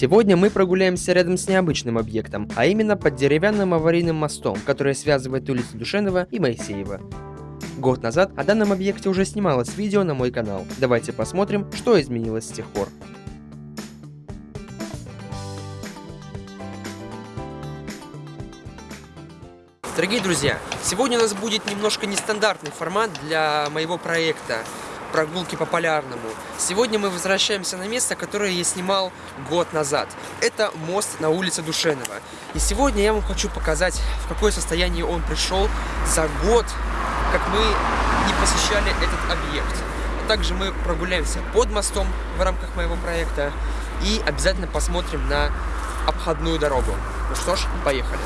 Сегодня мы прогуляемся рядом с необычным объектом, а именно под деревянным аварийным мостом, который связывает улицы Душенова и Моисеева. Год назад о данном объекте уже снималось видео на мой канал. Давайте посмотрим, что изменилось с тех пор. Дорогие друзья, сегодня у нас будет немножко нестандартный формат для моего проекта прогулки по Полярному. Сегодня мы возвращаемся на место, которое я снимал год назад. Это мост на улице Душенова. И сегодня я вам хочу показать, в какое состояние он пришел за год, как мы не посещали этот объект. Также мы прогуляемся под мостом в рамках моего проекта и обязательно посмотрим на обходную дорогу. Ну что ж, поехали.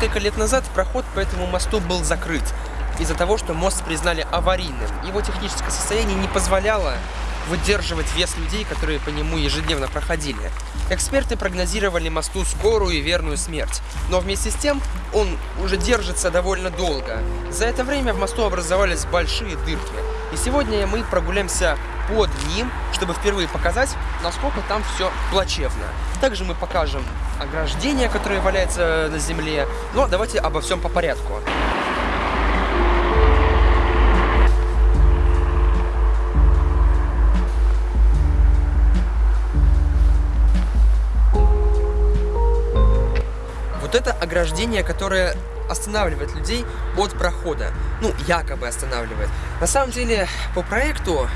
Несколько лет назад проход по этому мосту был закрыт из-за того, что мост признали аварийным. Его техническое состояние не позволяло выдерживать вес людей, которые по нему ежедневно проходили. Эксперты прогнозировали мосту скорую и верную смерть, но вместе с тем он уже держится довольно долго. За это время в мосту образовались большие дырки, и сегодня мы прогуляемся под ним, чтобы впервые показать, насколько там все плачевно. Также мы покажем ограждение, которое валяется на земле. Но давайте обо всем по порядку. Вот это ограждение, которое останавливает людей от прохода. Ну, якобы останавливает. На самом деле, по проекту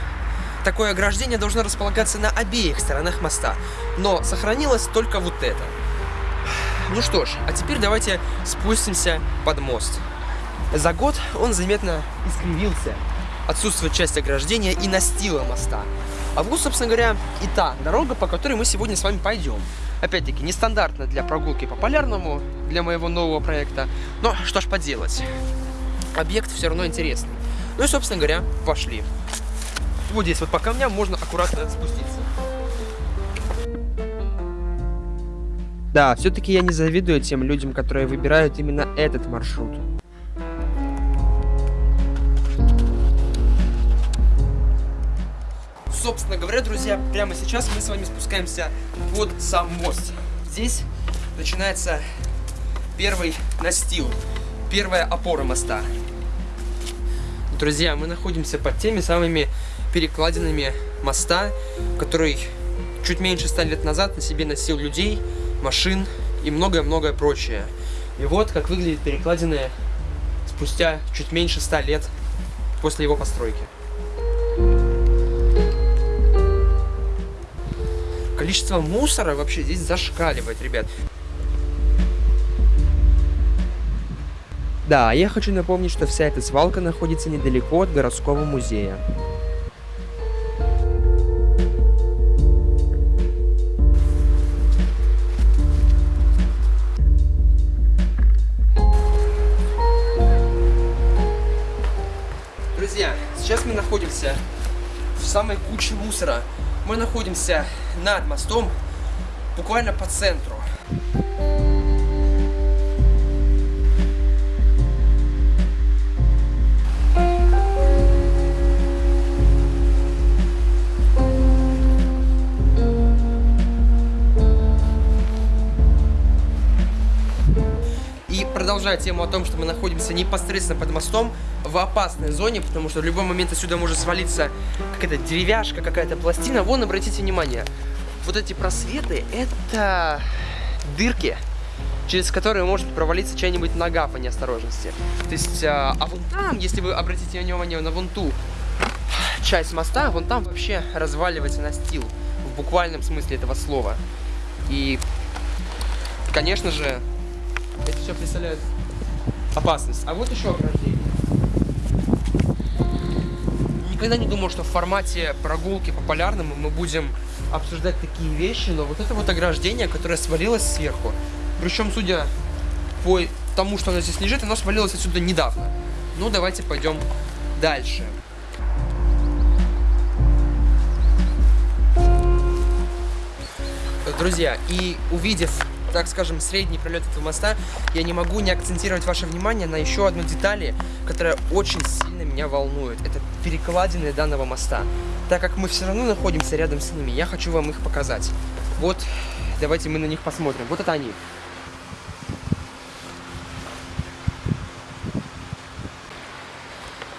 такое ограждение должно располагаться на обеих сторонах моста. Но сохранилось только вот это. Ну что ж, а теперь давайте спустимся под мост. За год он заметно искривился. Отсутствует часть ограждения и настила моста. А вот, собственно говоря, и та дорога, по которой мы сегодня с вами пойдем. Опять-таки, нестандартно для прогулки по Полярному, для моего нового проекта. Но что ж поделать. Объект все равно интересный. Ну и, собственно говоря, пошли. Вот здесь вот по камням можно аккуратно спуститься. Да, все-таки я не завидую тем людям, которые выбирают именно этот маршрут. Собственно говоря, друзья, прямо сейчас мы с вами спускаемся под сам мост. Здесь начинается первый настил, первая опора моста. Друзья, мы находимся под теми самыми перекладинами моста, который чуть меньше 100 лет назад на себе носил людей, машин и многое-многое прочее. И вот как выглядит перекладины спустя чуть меньше 100 лет после его постройки. Количество мусора вообще здесь зашкаливает, ребят. Да, я хочу напомнить, что вся эта свалка находится недалеко от городского музея. Друзья, сейчас мы находимся в самой куче мусора. Мы находимся над мостом, буквально по центру. Продолжая тему о том, что мы находимся непосредственно под мостом в опасной зоне, потому что в любой момент отсюда может свалиться какая-то деревяшка, какая-то пластина. Вон, обратите внимание, вот эти просветы, это дырки, через которые может провалиться чья-нибудь нога по неосторожности. То есть, а, а вон там, если вы обратите внимание на вон ту часть моста, вон там вообще разваливается настил, в буквальном смысле этого слова. И, конечно же, это все представляет опасность. А вот еще ограждение. Никогда не думал, что в формате прогулки по полярному мы будем обсуждать такие вещи, но вот это вот ограждение, которое свалилось сверху. Причем, судя по тому, что оно здесь лежит, оно свалилось отсюда недавно. Ну, давайте пойдем дальше. Друзья, и увидев так скажем, средний пролет этого моста, я не могу не акцентировать ваше внимание на еще одной детали, которая очень сильно меня волнует. Это перекладины данного моста. Так как мы все равно находимся рядом с ними, я хочу вам их показать. Вот, давайте мы на них посмотрим. Вот это они.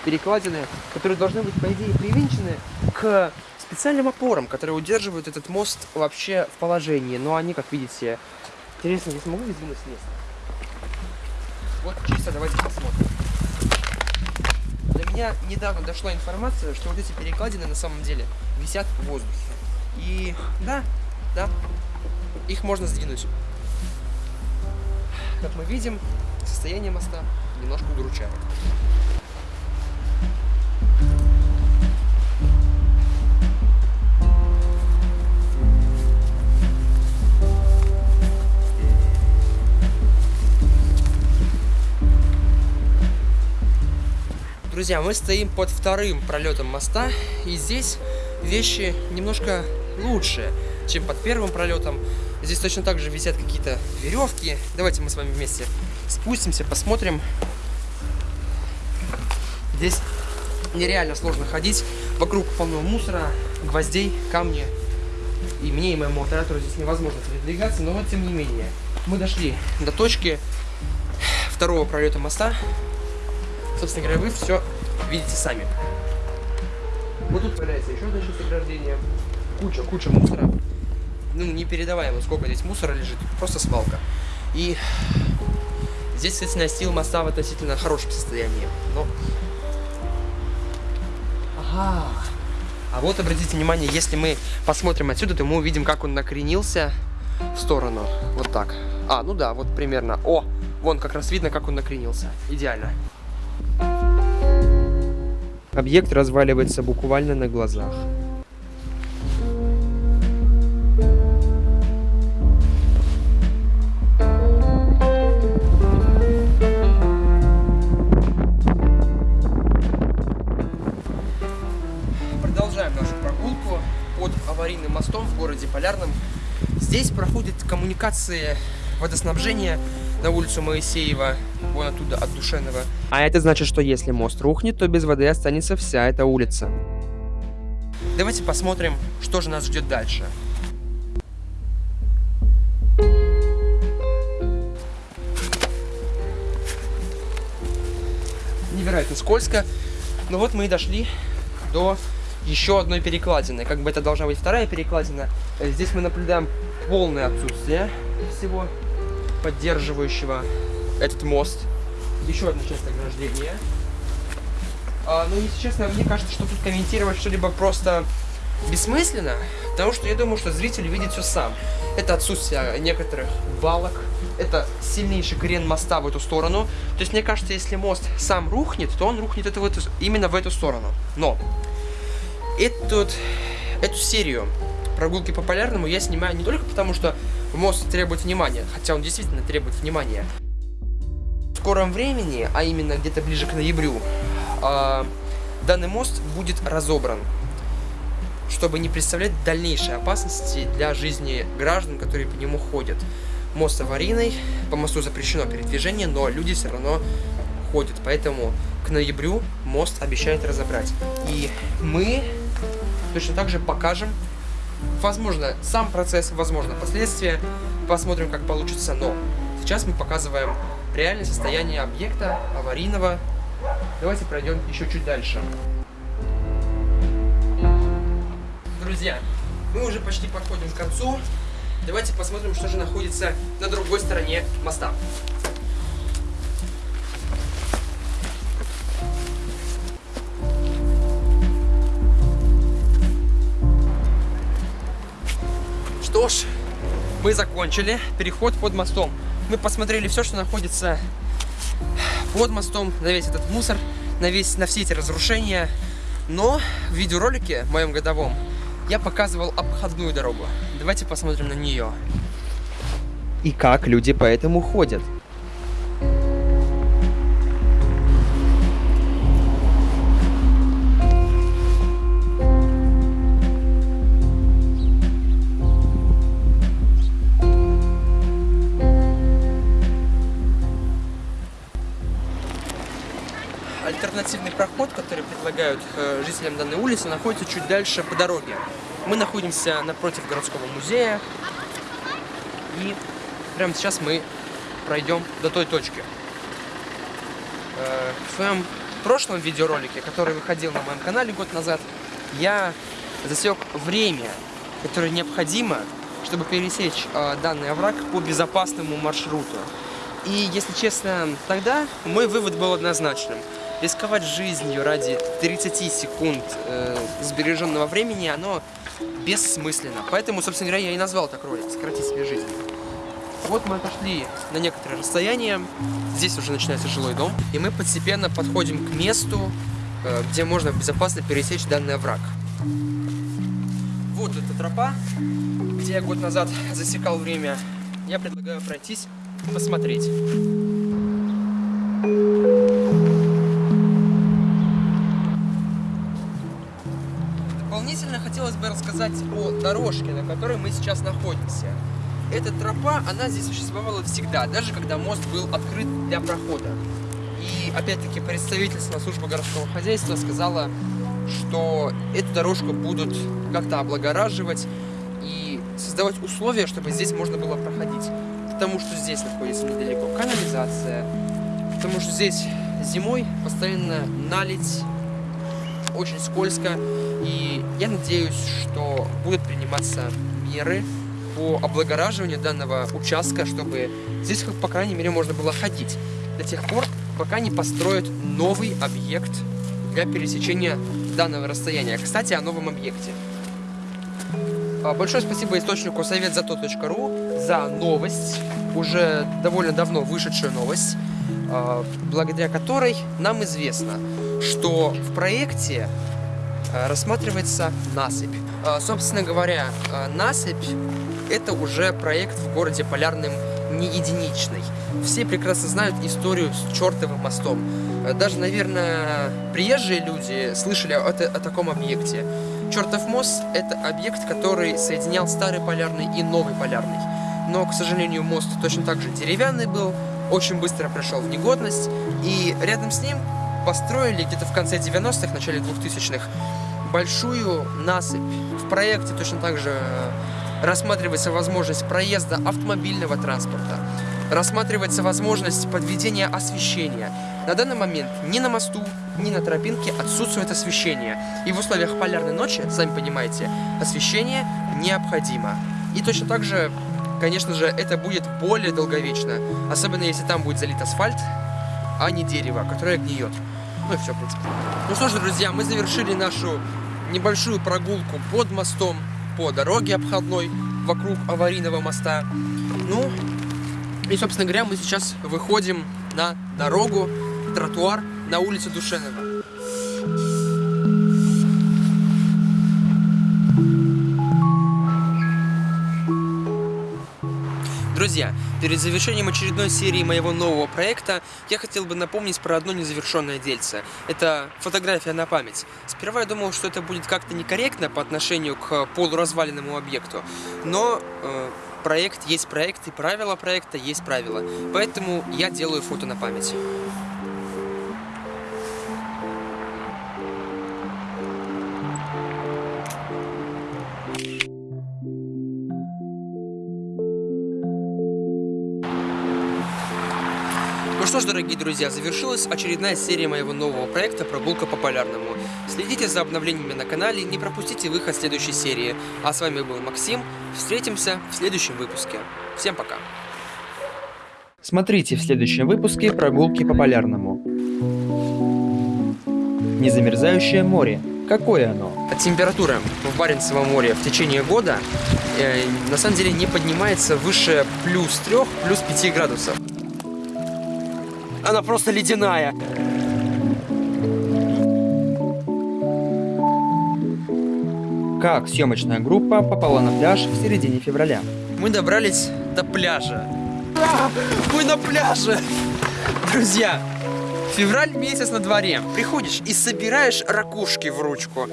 Перекладины, которые должны быть, по идее, привинчены к специальным опорам, которые удерживают этот мост вообще в положении. Но они, как видите, интересно, я смогу сдвинуть с места? Вот чисто давайте посмотрим. До меня недавно дошла информация, что вот эти перекладины на самом деле висят в воздухе. И да, да, их можно сдвинуть. Как мы видим, состояние моста немножко удручает. Друзья, мы стоим под вторым пролетом моста, и здесь вещи немножко лучше, чем под первым пролетом. Здесь точно так же висят какие-то веревки. Давайте мы с вами вместе спустимся, посмотрим. Здесь нереально сложно ходить. Вокруг полно мусора, гвоздей, камни. И мне и моему оператору здесь невозможно передвигаться, но тем не менее. Мы дошли до точки второго пролета моста. Собственно говоря, вы все видите сами. Вот тут появляется еще одна часть ограждения. Куча, куча мусора. Ну, непередаваемо, сколько здесь мусора лежит. Просто свалка. И здесь, кстати, настил моста в относительно хорошем состоянии. Но... Ага. А вот, обратите внимание, если мы посмотрим отсюда, то мы увидим, как он накренился в сторону. Вот так. А, ну да, вот примерно. О, вон как раз видно, как он накренился. Идеально. Объект разваливается буквально на глазах. Продолжаем нашу прогулку под аварийным мостом в городе Полярном. Здесь проходят коммуникации водоснабжения на улицу Моисеева, вон оттуда, от Душенова. А это значит, что если мост рухнет, то без воды останется вся эта улица. Давайте посмотрим, что же нас ждет дальше. Невероятно скользко. Но вот мы и дошли до еще одной перекладины. Как бы это должна быть вторая перекладина. Здесь мы наблюдаем полное отсутствие всего поддерживающего этот мост. Еще одна часть ограждения. А, ну, если честно, мне кажется, что тут комментировать что-либо просто бессмысленно, потому что я думаю, что зритель видит все сам. Это отсутствие некоторых балок, это сильнейший крен моста в эту сторону. То есть, мне кажется, если мост сам рухнет, то он рухнет это в эту, именно в эту сторону. Но этот, эту серию прогулки по полярному я снимаю не только потому, что мост требует внимания, хотя он действительно требует внимания. Скором времени, а именно где-то ближе к ноябрю, э, данный мост будет разобран, чтобы не представлять дальнейшей опасности для жизни граждан, которые по нему ходят. Мост аварийный, по мосту запрещено передвижение, но люди все равно ходят, поэтому к ноябрю мост обещают разобрать. И мы точно так же покажем Возможно, сам процесс, возможно, последствия. Посмотрим, как получится. Но сейчас мы показываем реальное состояние объекта аварийного. Давайте пройдем еще чуть дальше. Друзья, мы уже почти подходим к концу. Давайте посмотрим, что же находится на другой стороне моста. Что ж, мы закончили переход под мостом. Мы посмотрели все, что находится под мостом, на весь этот мусор, на, весь, на все эти разрушения. Но в видеоролике, моем годовом, я показывал обходную дорогу. Давайте посмотрим на нее. И как люди по этому ходят. Альтернативный проход, который предлагают э, жителям данной улицы, находится чуть дальше по дороге. Мы находимся напротив городского музея. И прямо сейчас мы пройдем до той точки. Э, в своем прошлом видеоролике, который выходил на моем канале год назад, я засек время, которое необходимо, чтобы пересечь э, данный овраг по безопасному маршруту. И, если честно, тогда мой вывод был однозначным. Рисковать жизнью ради 30 секунд э, сбереженного времени, оно бессмысленно. Поэтому, собственно говоря, я и назвал так ролик «Сократить себе жизнь». Вот мы отошли на некоторое расстояние, здесь уже начинается жилой дом, и мы постепенно подходим к месту, э, где можно безопасно пересечь данный овраг. Вот эта тропа, где я год назад засекал время. Я предлагаю пройтись посмотреть. Дополнительно хотелось бы рассказать о дорожке, на которой мы сейчас находимся. Эта тропа, она здесь существовала всегда, даже когда мост был открыт для прохода. И опять-таки представительство службы городского хозяйства сказала, что эту дорожку будут как-то облагораживать и создавать условия, чтобы здесь можно было проходить потому что здесь находится недалеко канализация, потому что здесь зимой постоянно налить, очень скользко, и я надеюсь, что будут приниматься меры по облагораживанию данного участка, чтобы здесь, по крайней мере, можно было ходить до тех пор, пока не построят новый объект для пересечения данного расстояния. Кстати, о новом объекте. А, большое спасибо источнику советзато.ру за новость, уже довольно давно вышедшую новость, благодаря которой нам известно, что в проекте а, рассматривается насыпь. Собственно говоря, насыпь – это уже проект в городе Полярным не единичный. Все прекрасно знают историю с чертовым мостом. Даже, наверное, приезжие люди слышали о, о таком объекте. Чертов мост – это объект, который соединял старый полярный и новый полярный. Но, к сожалению, мост точно так же деревянный был, очень быстро пришел в негодность, и рядом с ним построили где-то в конце 90-х, начале 2000-х большую насыпь. В проекте точно так же рассматривается возможность проезда автомобильного транспорта, рассматривается возможность подведения освещения. На данный момент ни на мосту, ни на тропинке отсутствует освещение. И в условиях полярной ночи, сами понимаете, освещение необходимо. И точно так же, конечно же, это будет более долговечно. Особенно если там будет залит асфальт, а не дерево, которое гниет. Ну и все, в принципе. Ну что ж, друзья, мы завершили нашу небольшую прогулку под мостом, по дороге обходной, вокруг аварийного моста. Ну, и, собственно говоря, мы сейчас выходим на дорогу, тротуар на улице Душенова. Друзья, перед завершением очередной серии моего нового проекта я хотел бы напомнить про одно незавершенное дельце. Это фотография на память. Сперва я думал, что это будет как-то некорректно по отношению к полуразваленному объекту, но э, проект есть проект, и правила проекта есть правила. Поэтому я делаю фото на память. Ну что ж, дорогие друзья, завершилась очередная серия моего нового проекта «Прогулка по Полярному». Следите за обновлениями на канале, не пропустите выход следующей серии. А с вами был Максим, встретимся в следующем выпуске. Всем пока! Смотрите в следующем выпуске «Прогулки по Полярному». Незамерзающее море. Какое оно? Температура в Баренцевом море в течение года э, на самом деле не поднимается выше плюс 3, плюс 5 градусов. Она просто ледяная. Как съемочная группа попала на пляж в середине февраля? Мы добрались до пляжа. Мы на пляже! Друзья, февраль месяц на дворе. Приходишь и собираешь ракушки в ручку.